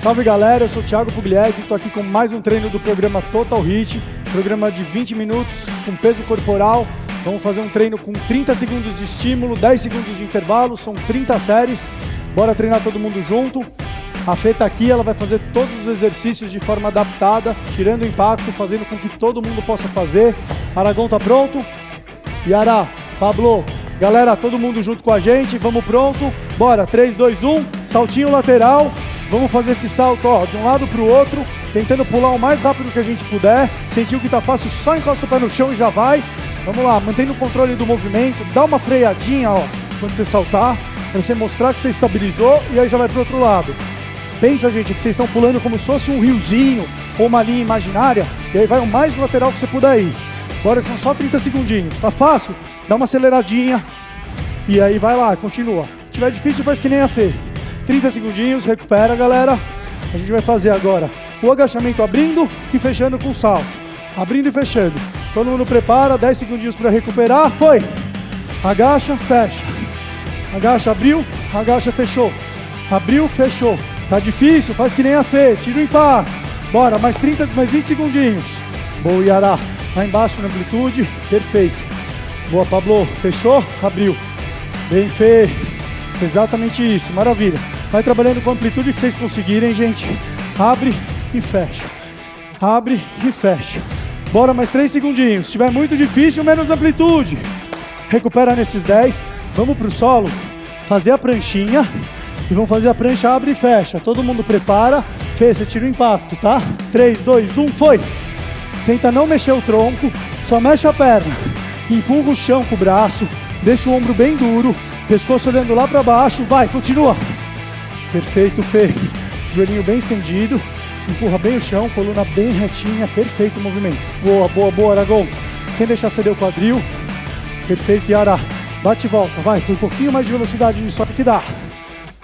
Salve galera, eu sou o Thiago Pugliese e estou aqui com mais um treino do programa Total Hit, programa de 20 minutos com peso corporal. Vamos fazer um treino com 30 segundos de estímulo, 10 segundos de intervalo, são 30 séries. Bora treinar todo mundo junto. A Fê tá aqui, ela vai fazer todos os exercícios de forma adaptada, tirando o impacto, fazendo com que todo mundo possa fazer. Aragão tá pronto? Yara, Pablo, galera, todo mundo junto com a gente, vamos pronto? Bora, 3, 2, 1, saltinho lateral. Vamos fazer esse salto ó, de um lado para o outro, tentando pular o mais rápido que a gente puder. Sentiu que tá fácil, só encosta o pé no chão e já vai. Vamos lá, mantendo o controle do movimento, dá uma freadinha ó, quando você saltar, para você mostrar que você estabilizou e aí já vai para o outro lado. Pensa, gente, que vocês estão pulando como se fosse um riozinho ou uma linha imaginária, e aí vai o mais lateral que você puder ir. Agora que são só 30 segundinhos. Tá fácil? Dá uma aceleradinha. E aí vai lá, continua. Se tiver difícil, faz que nem a Fê. 30 segundinhos, recupera, galera. A gente vai fazer agora o agachamento abrindo e fechando com salto. Abrindo e fechando. Todo mundo prepara, 10 segundinhos para recuperar. Foi! Agacha, fecha. Agacha, abriu, agacha, fechou. Abriu, fechou. Tá difícil? Faz que nem a Fê. Tira o impacto. Bora, mais 30, mais 20 segundinhos. Boa, Yará. Lá embaixo na amplitude. Perfeito. Boa, Pablo. Fechou? Abriu. Bem feito. Exatamente isso. Maravilha. Vai trabalhando com a amplitude que vocês conseguirem, gente. Abre e fecha. Abre e fecha. Bora, mais 3 segundinhos. Se tiver muito difícil, menos amplitude. Recupera nesses 10. Vamos pro solo. Fazer a pranchinha. E vamos fazer a prancha, abre e fecha. Todo mundo prepara. Fê, você tira o impacto, tá? 3, 2, 1, foi! Tenta não mexer o tronco, só mexe a perna. Empurra o chão com o braço, deixa o ombro bem duro, pescoço olhando lá para baixo. Vai, continua. Perfeito, Fê. Joelhinho bem estendido, empurra bem o chão, coluna bem retinha, perfeito o movimento. Boa, boa, boa, Aragão. Sem deixar ceder o quadril. Perfeito, Yara. Bate e volta, vai, com um pouquinho mais de velocidade nisso que dá.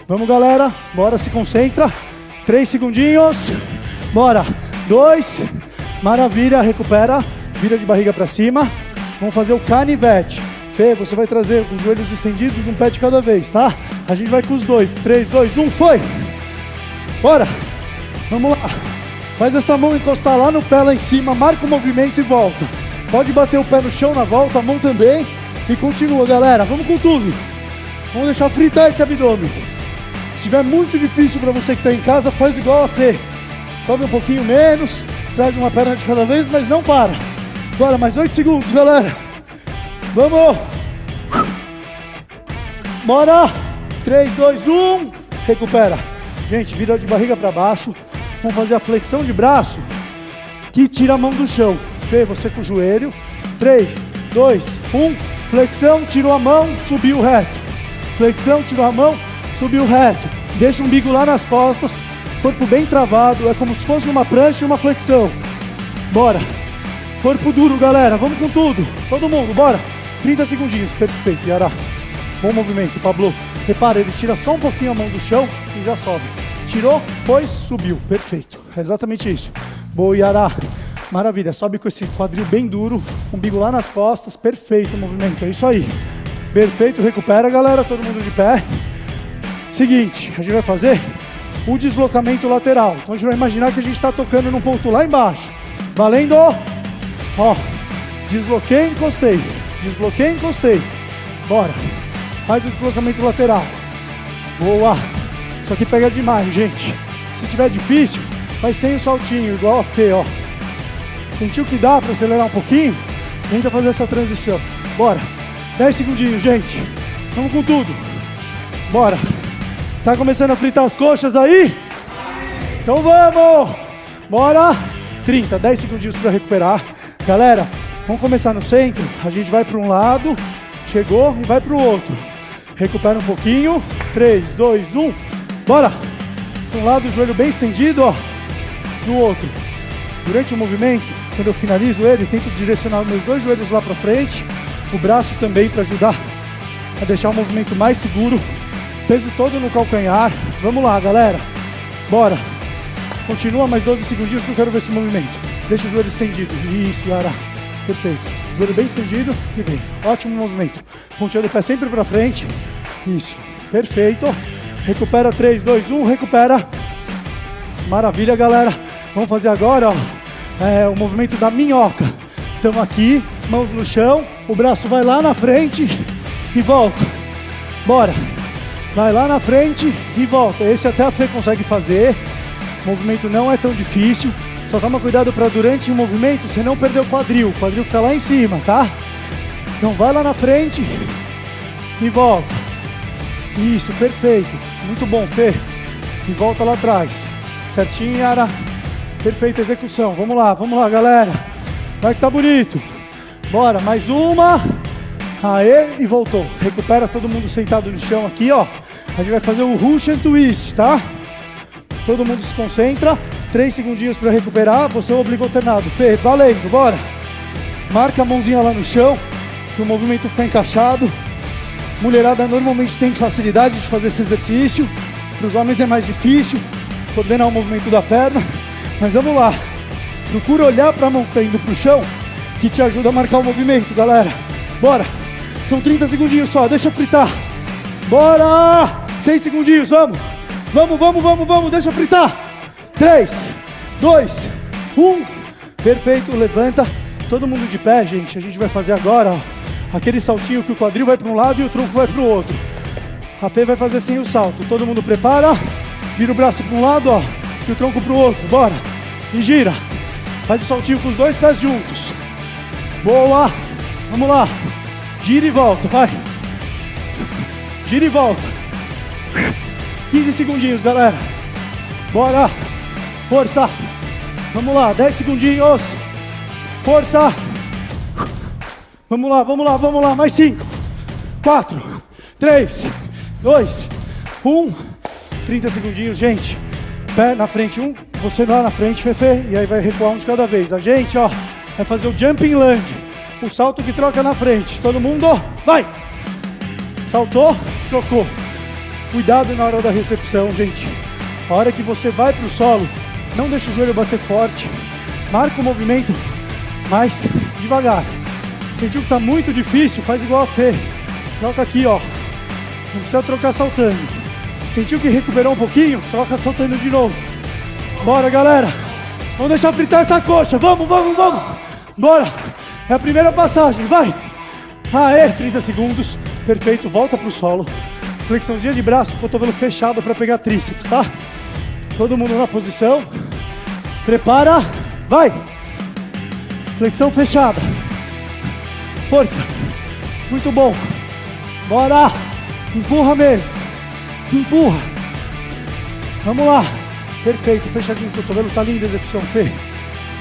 Vamos, galera. Bora, se concentra. Três segundinhos. Bora. Dois. Maravilha, recupera. Vira de barriga para cima. Vamos fazer o canivete. Fê, você vai trazer os joelhos estendidos um pé de cada vez, tá? A gente vai com os dois. Três, dois, um, foi! Bora! Vamos lá. Faz essa mão encostar lá no pé, lá em cima. Marca o movimento e volta. Pode bater o pé no chão na volta, a mão também. E continua, galera. Vamos com tudo. Vamos deixar fritar esse abdômen estiver muito difícil para você que está em casa, faz igual a Fê. Sobe um pouquinho menos, traz uma perna de cada vez, mas não para. Agora, mais 8 segundos, galera. Vamos! Bora! 3, 2, 1. Recupera. Gente, vira de barriga para baixo. Vamos fazer a flexão de braço que tira a mão do chão. Fê, você com o joelho. 3, 2, 1. Flexão, tirou a mão, subiu reto. Flexão, tirou a mão, subiu reto. Deixa o umbigo lá nas costas, corpo bem travado, é como se fosse uma prancha e uma flexão. Bora. Corpo duro, galera, vamos com tudo. Todo mundo, bora. 30 segundinhos, perfeito, Yara. Bom movimento, Pablo. Repara, ele tira só um pouquinho a mão do chão e já sobe. Tirou, pois, subiu. Perfeito, é exatamente isso. Boa, Yara. Maravilha, sobe com esse quadril bem duro, umbigo lá nas costas, perfeito o movimento, é isso aí. Perfeito, recupera, galera, todo mundo de pé. Seguinte, a gente vai fazer o deslocamento lateral. Então a gente vai imaginar que a gente está tocando num ponto lá embaixo. Valendo! Ó, desloquei, encostei. Desloquei, encostei. Bora. Faz o deslocamento lateral. Boa. Isso aqui pega demais, gente. Se tiver difícil, faz sem o saltinho, igual a Fê, ó. Sentiu que dá para acelerar um pouquinho? Tenta fazer essa transição. Bora. 10 segundinhos, gente. Vamos com tudo. Bora. Tá começando a fritar as coxas aí? Então vamos! Bora! 30, 10 segundinhos para recuperar. Galera, vamos começar no centro. A gente vai para um lado, chegou e vai para o outro. Recupera um pouquinho. 3, 2, 1. Bora! Um lado, o joelho bem estendido, ó. Do outro. Durante o movimento, quando eu finalizo ele, tento direcionar meus dois joelhos lá para frente. O braço também para ajudar a deixar o movimento mais seguro Peso todo no calcanhar. Vamos lá, galera. Bora. Continua mais 12 segundinhos que eu quero ver esse movimento. Deixa o joelho estendido. Isso, Yara. Perfeito. Joelho bem estendido e vem. Ótimo movimento. Ponteando o pé sempre para frente. Isso. Perfeito. Recupera 3, 2, 1. Recupera. Maravilha, galera. Vamos fazer agora, ó, é, o movimento da minhoca. Estamos aqui, mãos no chão, o braço vai lá na frente e volta. Bora. Vai lá na frente e volta. Esse até a Fê consegue fazer. O movimento não é tão difícil. Só toma cuidado para durante o movimento você não perder o quadril. O quadril fica lá em cima, tá? Então vai lá na frente e volta. Isso, perfeito. Muito bom, Fê. E volta lá atrás. Certinho, Yara. Perfeita execução. Vamos lá, vamos lá, galera. Vai que tá bonito. Bora, mais uma. Aê, e voltou. Recupera todo mundo sentado no chão aqui, ó. A gente vai fazer o Russian Twist, tá? Todo mundo se concentra. Três segundinhos para recuperar. Você é o alternado. Fê, valendo, bora. Marca a mãozinha lá no chão, que o movimento fica encaixado. Mulherada normalmente tem facilidade de fazer esse exercício. Para os homens é mais difícil coordenar o movimento da perna. Mas vamos lá. Procura olhar para a mão que está indo para o chão, que te ajuda a marcar o movimento, galera. Bora. São 30 segundinhos só, deixa fritar. Bora! 6 segundinhos, vamos. Vamos, vamos, vamos, vamos, deixa fritar. 3, 2, 1. Perfeito, levanta. Todo mundo de pé, gente. A gente vai fazer agora, ó, aquele saltinho que o quadril vai para um lado e o tronco vai para o outro. A Fê vai fazer assim o salto. Todo mundo prepara. Vira o braço para um lado, ó, e o tronco para o outro. Bora. E gira. Faz o saltinho com os dois pés juntos. Boa. Vamos lá. Gira e volta, vai. Gira e volta. 15 segundinhos, galera. Bora. Força. Vamos lá, 10 segundinhos. Força. Vamos lá, vamos lá, vamos lá. Mais 5. 4, 3, 2, 1. 30 segundinhos, gente. Pé na frente, um. Você lá na frente, Fefe. E aí vai recuar um de cada vez. A gente, ó, vai fazer o jumping land. O salto que troca na frente. Todo mundo, vai! Saltou, trocou. Cuidado na hora da recepção, gente. A hora que você vai para o solo, não deixa o joelho bater forte. Marca o movimento mais devagar. Sentiu que está muito difícil? Faz igual a Fê. Troca aqui, ó. Não precisa trocar saltando. Sentiu que recuperou um pouquinho? Troca saltando de novo. Bora, galera. Vamos deixar fritar essa coxa. Vamos, vamos, vamos. Bora. É a primeira passagem, vai. Aê, 30 segundos. Perfeito, volta pro solo. Flexãozinha de braço, cotovelo fechado para pegar tríceps, tá? Todo mundo na posição. Prepara, vai. Flexão fechada. Força. Muito bom. Bora. Empurra mesmo. Empurra. Vamos lá. Perfeito, fechadinho. O cotovelo tá lindo a execução, Fê.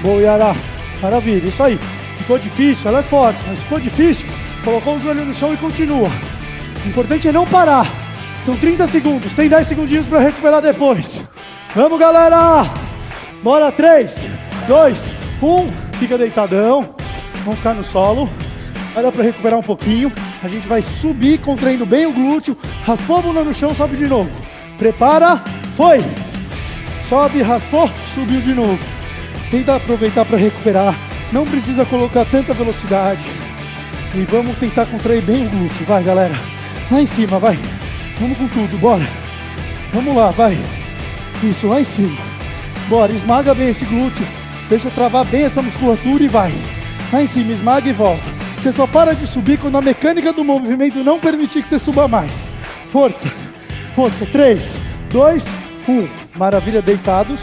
Boa, Yara. Maravilha, isso aí. Ficou difícil, ela é forte, mas ficou difícil, colocou o joelho no chão e continua. O importante é não parar. São 30 segundos, tem 10 segundinhos para recuperar depois. Vamos, galera! Bora, 3, 2, 1. Fica deitadão. Vamos ficar no solo. Vai dar para recuperar um pouquinho. A gente vai subir, contraindo bem o glúteo. Raspou a bunda no chão, sobe de novo. Prepara, foi! Sobe, raspou, subiu de novo. Tenta aproveitar para recuperar não precisa colocar tanta velocidade. E vamos tentar contrair bem o glúteo. Vai, galera. Lá em cima, vai. Vamos com tudo, bora. Vamos lá, vai. Isso, lá em cima. Bora, esmaga bem esse glúteo. Deixa travar bem essa musculatura e vai. Lá em cima, esmaga e volta. Você só para de subir quando a mecânica do movimento não permitir que você suba mais. Força, força. 3, 2, 1. Maravilha, deitados.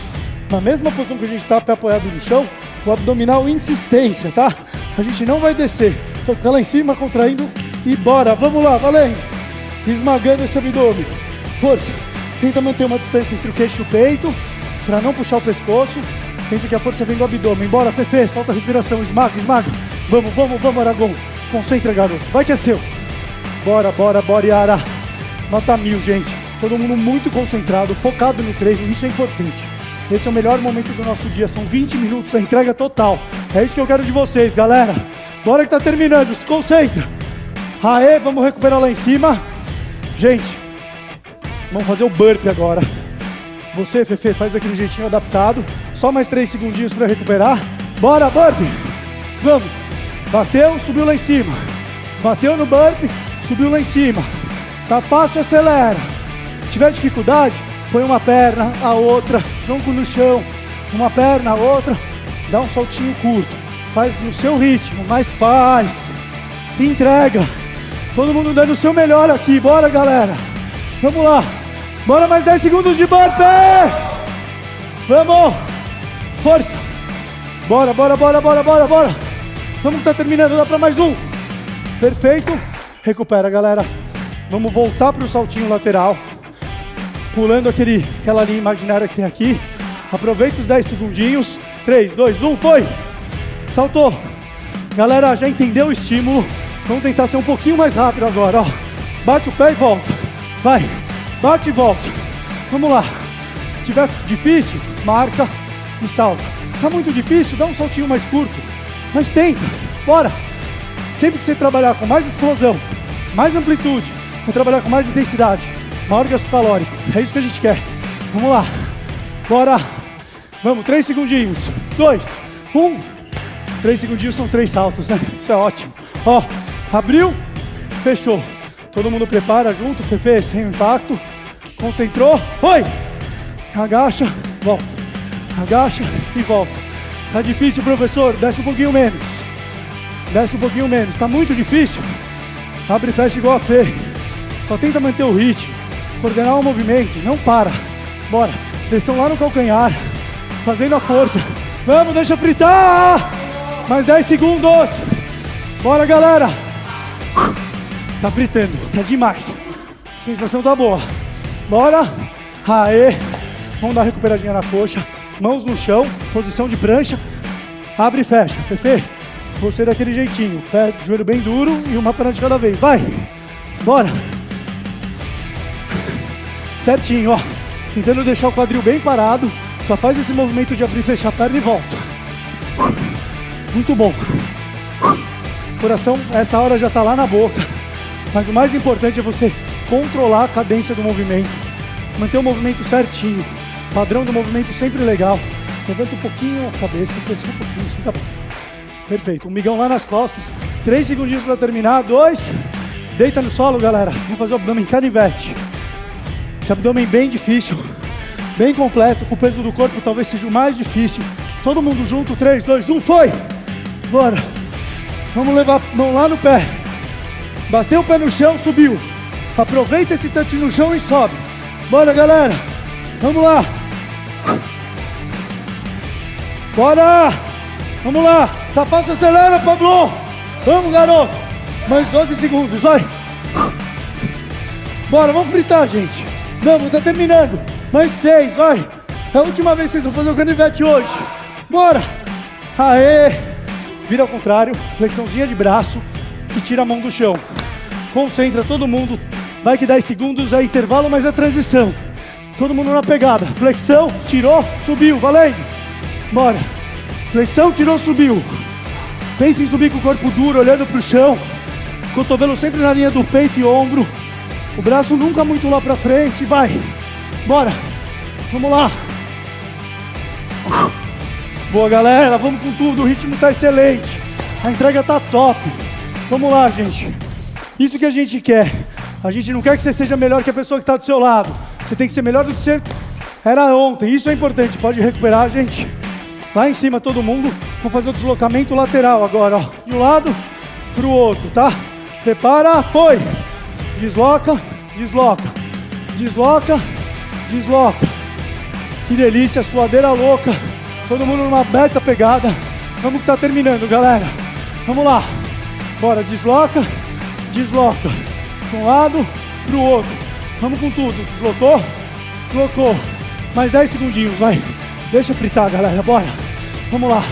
Na mesma posição que a gente está, pé apoiado no chão o abdominal insistência, tá? A gente não vai descer. Vai ficar lá em cima, contraindo e bora. Vamos lá, valendo. Esmagando esse abdômen. Força. Tenta manter uma distância entre o queixo e o peito, para não puxar o pescoço. Pensa que a força vem do abdômen. Bora, Fefe, solta a respiração, esmaga, esmaga. Vamos, vamos, vamos, Aragão. Concentra, garoto. Vai que é seu. Bora, bora, bora, Yara. Nota mil, gente. Todo mundo muito concentrado, focado no treino. Isso é importante. Esse é o melhor momento do nosso dia. São 20 minutos, a entrega total. É isso que eu quero de vocês, galera. Bora que tá terminando, se concentra. Aê, vamos recuperar lá em cima. Gente, vamos fazer o burp agora. Você, Fefe, faz daquele jeitinho adaptado. Só mais três segundinhos para recuperar. Bora, burp. Vamos. Bateu, subiu lá em cima. Bateu no burp, subiu lá em cima. Tá fácil, acelera. Se tiver dificuldade, põe uma perna, a outra, tronco no chão, uma perna, a outra, dá um saltinho curto. Faz no seu ritmo, mas faz. Se entrega. Todo mundo dando o seu melhor aqui. Bora, galera. Vamos lá. Bora mais 10 segundos de burpee. Vamos. Força. Bora, bora, bora, bora, bora, bora. Vamos que tá terminando. Dá para mais um. Perfeito. Recupera, galera. Vamos voltar para o saltinho lateral. Pulando aquele, aquela linha imaginária que tem aqui. Aproveita os 10 segundinhos. 3, 2, 1, foi. Saltou. Galera, já entendeu o estímulo? Vamos tentar ser um pouquinho mais rápido agora, ó. Bate o pé e volta. Vai. Bate e volta. Vamos lá. Se tiver difícil, marca e salta. Tá muito difícil, dá um saltinho mais curto. Mas tenta. Bora. Sempre que você trabalhar com mais explosão, mais amplitude, vai trabalhar com mais intensidade, maior gasto calórico. É isso que a gente quer. Vamos lá. Bora. Vamos, três segundinhos. Dois, um. Três segundinhos são três saltos, né? Isso é ótimo. Ó, abriu, fechou. Todo mundo prepara junto, Fefe, sem impacto. Concentrou, foi. Agacha, volta. Agacha e volta. Tá difícil, professor? Desce um pouquinho menos. Desce um pouquinho menos. Tá muito difícil? Abre e fecha igual a Fê. Só tenta manter o ritmo. Coordenar o movimento. Não para. Bora. Pressão lá no calcanhar. Fazendo a força. Vamos, deixa fritar. Mais 10 segundos. Bora, galera. Tá fritando. Tá demais. Sensação tá boa. Bora. Aê. Vamos dar uma recuperadinha na coxa. Mãos no chão. Posição de prancha. Abre e fecha. Fefe. Você daquele jeitinho. Pé, joelho bem duro e uma perna de cada vez. Vai. Bora. Certinho, ó. Tentando deixar o quadril bem parado. Só faz esse movimento de abrir e fechar a perna e volta. Muito bom. Coração, essa hora já está lá na boca. Mas o mais importante é você controlar a cadência do movimento. Manter o movimento certinho. Padrão do movimento sempre legal. Levanta um pouquinho a cabeça, fecha um pouquinho, assim tá bom. Perfeito. Um migão lá nas costas. Três segundinhos para terminar. Dois. Deita no solo, galera. Vamos fazer o abdômen canivete. Esse abdômen bem difícil bem completo, com o peso do corpo talvez seja o mais difícil. Todo mundo junto, 3, 2, 1, foi! Bora! Vamos levar a mão lá no pé. Bateu o pé no chão, subiu. Aproveita esse tantinho no chão e sobe. Bora, galera! Vamos lá! Bora! Vamos lá! Tá fácil, acelera, Pablo! Vamos, garoto! Mais 12 segundos, vai! Bora, vamos fritar, gente! Vamos, tá terminando! Mais seis, vai. É a última vez que vocês vão fazer o canivete hoje. Bora. Aê. Vira ao contrário. Flexãozinha de braço e tira a mão do chão. Concentra todo mundo. Vai que 10 segundos é intervalo, mas é transição. Todo mundo na pegada. Flexão, tirou, subiu. Valendo. Bora. Flexão, tirou, subiu. Pense em subir com o corpo duro, olhando para o chão. Cotovelo sempre na linha do peito e ombro. O braço nunca muito lá para frente. Vai. Bora. Vamos lá. Boa, galera. Vamos com tudo. O ritmo tá excelente. A entrega tá top. Vamos lá, gente. Isso que a gente quer. A gente não quer que você seja melhor que a pessoa que está do seu lado. Você tem que ser melhor do que você era ontem. Isso é importante. Pode recuperar, gente. Lá em cima, todo mundo. Vamos fazer o deslocamento lateral agora. Ó. De um lado para o outro, tá? Prepara, foi. Desloca, desloca. Desloca, desloca. Que delícia, suadeira louca. Todo mundo numa beta pegada. Vamos que tá terminando, galera. Vamos lá. Bora, desloca, desloca. De um lado pro outro. Vamos com tudo. Deslocou, deslocou. Mais 10 segundinhos, vai. Deixa fritar, galera. Bora. Vamos lá.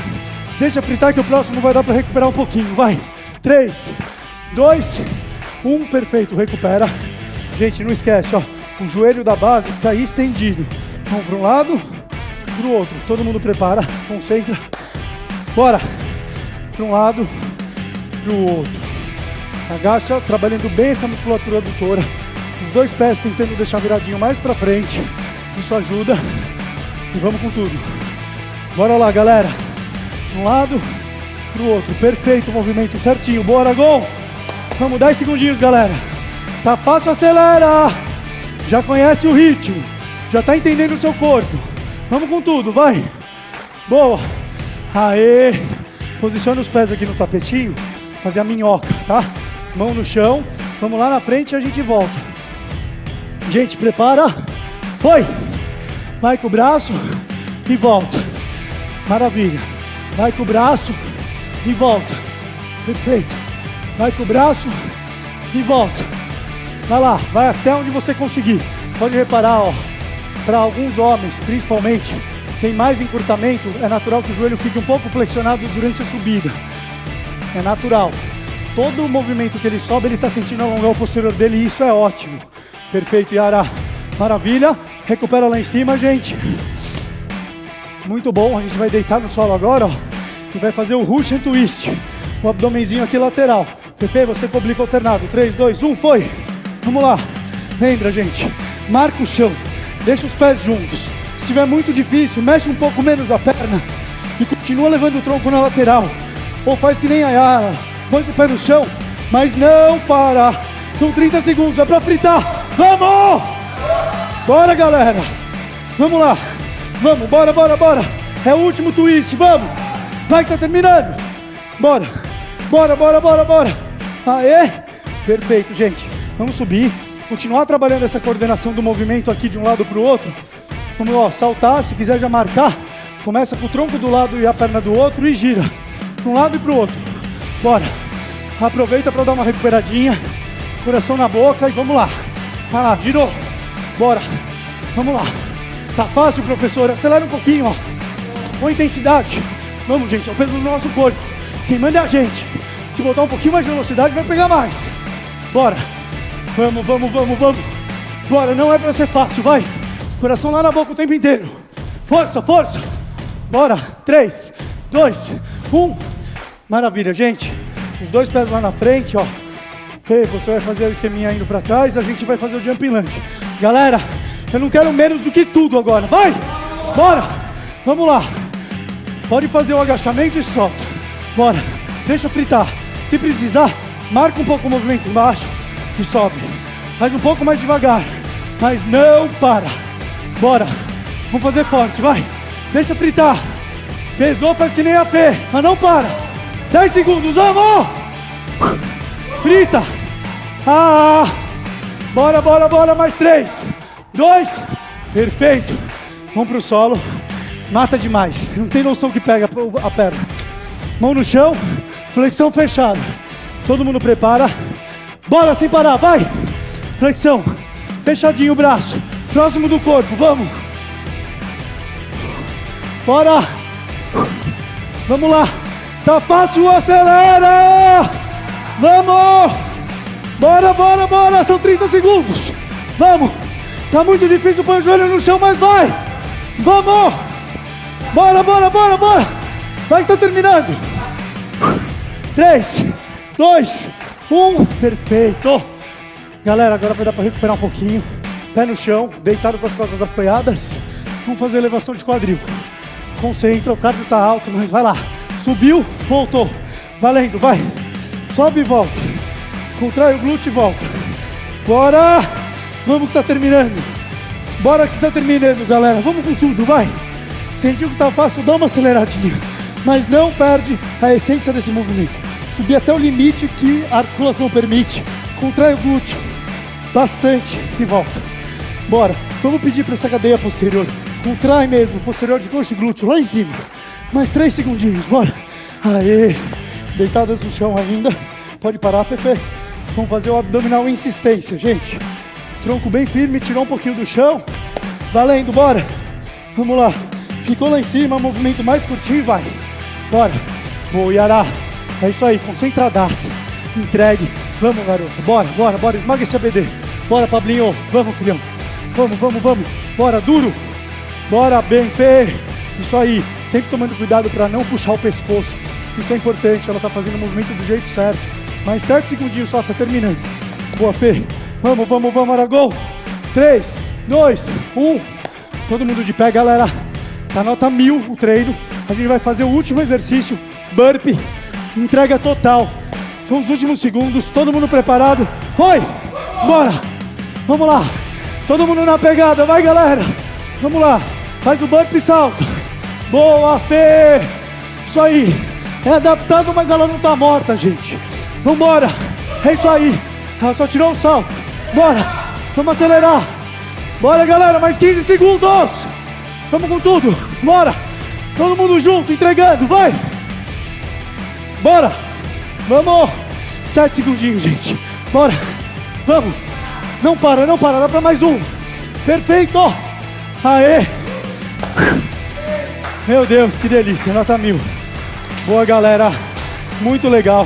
Deixa fritar que o próximo vai dar para recuperar um pouquinho. Vai. 3, 2, 1. Perfeito. Recupera. Gente, não esquece, ó o joelho da base está estendido. Vamos para um lado, para o outro. Todo mundo prepara, concentra. Bora! Para um lado, para o outro. Agacha, trabalhando bem essa musculatura adutora. Os dois pés tentando deixar viradinho mais para frente. Isso ajuda. E vamos com tudo. Bora lá, galera. Um lado, para o outro. Perfeito, movimento certinho. Bora, gol! Vamos, 10 segundinhos, galera. Tá fácil, acelera! Já conhece o ritmo. Já tá entendendo o seu corpo. Vamos com tudo, vai. Boa. Aê. Posiciona os pés aqui no tapetinho. Fazer a minhoca, tá? Mão no chão. Vamos lá na frente e a gente volta. Gente, prepara. Foi. Vai com o braço e volta. Maravilha. Vai com o braço e volta. Perfeito. Vai com o braço e volta. Vai lá, vai até onde você conseguir. Pode reparar, ó, para alguns homens, principalmente, tem mais encurtamento, é natural que o joelho fique um pouco flexionado durante a subida. É natural. Todo o movimento que ele sobe, ele está sentindo alongar o posterior dele e isso é ótimo. Perfeito, Yara. Maravilha. Recupera lá em cima, gente. Muito bom. A gente vai deitar no solo agora, ó. E vai fazer o Russian Twist. O abdomenzinho aqui lateral. Fefe, você oblíquo alternado. 3, 2, 1, foi. Vamos lá. Lembra, gente. Marca o chão. Deixa os pés juntos. Se estiver muito difícil, mexe um pouco menos a perna. E continua levando o tronco na lateral. Ou faz que nem a Yara. Põe o pé no chão. Mas não para. São 30 segundos. É pra fritar. Vamos! Bora, galera. Vamos lá. Vamos, bora, bora, bora. É o último twist. Vamos. Vai que tá terminando. Bora. Bora, bora, bora, bora. Aê. Perfeito, gente. Vamos subir continuar trabalhando essa coordenação do movimento aqui de um lado para o outro. Vamos ó, saltar, se quiser já marcar, começa com o tronco do lado e a perna do outro e gira. Para um lado e para o outro. Bora. Aproveita para dar uma recuperadinha. Coração na boca e vamos lá. Vai lá, girou. Bora. Vamos lá. Tá fácil, professor. Acelera um pouquinho, ó. Com intensidade. Vamos, gente. É o peso do nosso corpo. Quem manda é a gente. Se botar um pouquinho mais de velocidade, vai pegar mais. Bora. Vamos, vamos, vamos, vamos. Bora, não é para ser fácil, vai. Coração lá na boca o tempo inteiro. Força, força. Bora. Três, dois, um. Maravilha, gente. Os dois pés lá na frente, ó. Fê, você vai fazer o esqueminha indo para trás, a gente vai fazer o jumping lunge. Galera, eu não quero menos do que tudo agora. Vai! Bora! Vamos lá. Pode fazer o agachamento e solta. Bora. Deixa fritar. Se precisar, marca um pouco o movimento embaixo e sobe. Faz um pouco mais devagar, mas não para. Bora. Vamos fazer forte, vai. Deixa fritar. Pesou, faz que nem a Fê, mas não para. 10 segundos, vamos! Frita. Ah! Bora, bora, bora, mais três. Dois. Perfeito. Vamos pro solo. Mata demais. Não tem noção que pega a perna. Mão no chão. Flexão fechada. Todo mundo prepara. Bora sem parar, vai! Flexão. Fechadinho o braço. Próximo do corpo, vamos. Bora! Vamos lá. Tá fácil, acelera! Vamos! Bora, bora, bora! São 30 segundos. Vamos! Tá muito difícil pôr o joelho no chão, mas vai! Vamos! Bora, bora, bora, bora! Vai que tá terminando! 3, 2, um, perfeito. Galera, agora vai dar para recuperar um pouquinho. Pé no chão, deitado com as costas apoiadas. Vamos fazer elevação de quadril. Concentra, o cardio está alto, mas vai lá. Subiu, voltou. Valendo, vai. Sobe e volta. Contrai o glúteo e volta. Bora! Vamos que tá terminando. Bora que tá terminando, galera. Vamos com tudo, vai. Sentiu que tá fácil, dá uma aceleradinha. Mas não perde a essência desse movimento subir até o limite que a articulação permite. Contrai o glúteo bastante e volta. Bora. Vamos pedir para essa cadeia posterior. Contrai mesmo, posterior de coxa e glúteo lá em cima. Mais três segundinhos, bora. Aê. Deitadas no chão ainda. Pode parar, Fefe. Vamos fazer o abdominal insistência, gente. Tronco bem firme, tirou um pouquinho do chão. Valendo, bora. Vamos lá. Ficou lá em cima, movimento mais curtinho, vai. Bora. Boa, Yará. É isso aí, concentradaça. Entregue. Vamos, garoto. Bora, bora, bora. Esmaga esse ABD. Bora, Pablinho. Vamos, filhão. Vamos, vamos, vamos. Bora, duro. Bora, bem, Fê. Isso aí. Sempre tomando cuidado para não puxar o pescoço. Isso é importante. Ela tá fazendo o movimento do jeito certo. Mais sete segundinhos só, tá terminando. Boa, Fê. Vamos, vamos, vamos, Aragol. Três, dois, um. Todo mundo de pé, galera. Tá nota mil o treino. A gente vai fazer o último exercício. Burpee entrega total. São os últimos segundos, todo mundo preparado. Foi! Bora! Vamos lá! Todo mundo na pegada, vai galera. Vamos lá. Faz o bump e salto. Boa, Fê. Isso aí. É adaptado, mas ela não tá morta, gente. Vambora. É isso aí. Ela só tirou o salto. Bora. Vamos acelerar. Bora, galera. Mais 15 segundos. Vamos com tudo. Bora. Todo mundo junto, entregando. Vai. Bora. Vamos. Sete segundinhos, gente. Bora. Vamos. Não para, não para. Dá pra mais um. Perfeito. Aê. Meu Deus, que delícia. Nota mil. Boa, galera. Muito legal.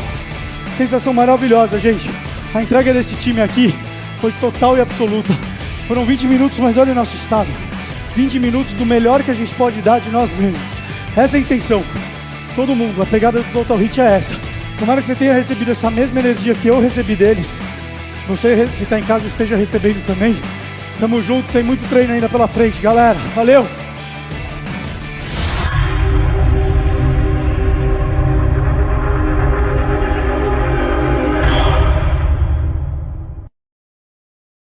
Sensação maravilhosa, gente. A entrega desse time aqui foi total e absoluta. Foram 20 minutos, mas olha o nosso estado. 20 minutos do melhor que a gente pode dar de nós mesmos. Essa é a intenção. Todo mundo, a pegada do Total Hit é essa. Tomara que você tenha recebido essa mesma energia que eu recebi deles. Se você que está em casa esteja recebendo também. Tamo junto, tem muito treino ainda pela frente, galera. Valeu!